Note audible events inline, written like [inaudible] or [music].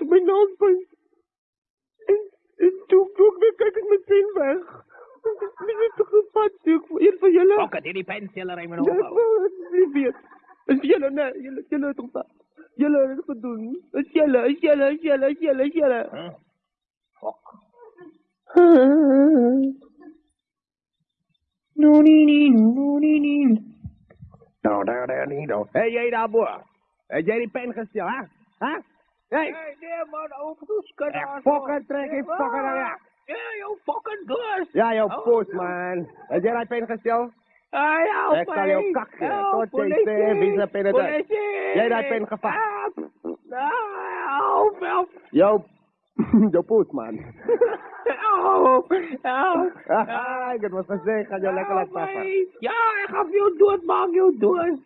op mijn naaldpunt. En, en toen, toen ik weer kijk ik meteen weg. Wie heeft toch gevat, stuk voor een van jullie? Ook het in die in mijn Ja, hoofd. [laughs] wel, het is. Het is jullie, nee, jullie, jullie toch dat. Jullie hebben het gedaan. Het is jullie, het is jullie, het is jullie, het is [laughs] jullie, het is jullie. Huh? Fok. No, nee, nee, no, nee, nee. Nou, daar, daar, niet. Hé, jij daar, boer. Heb jij die pen gesteld, hè? Hè? Hey, nee, man, overdoesken. echt fokken, trek in fokken, nou ja. Jouw fucking dus. Ja, jouw postman. Heb jij die pen gesteld? Ah, ja, Ik zal jou kakken. Tot je het uit? Politie! Jij dat pen gevat. Help, help. Jouw, [laughs] jouw postman. Help, [laughs] help. Haha, ik had wat gezegd, ga jou lekker laten mij. Ja, ik ga jou dood, maak jou dood.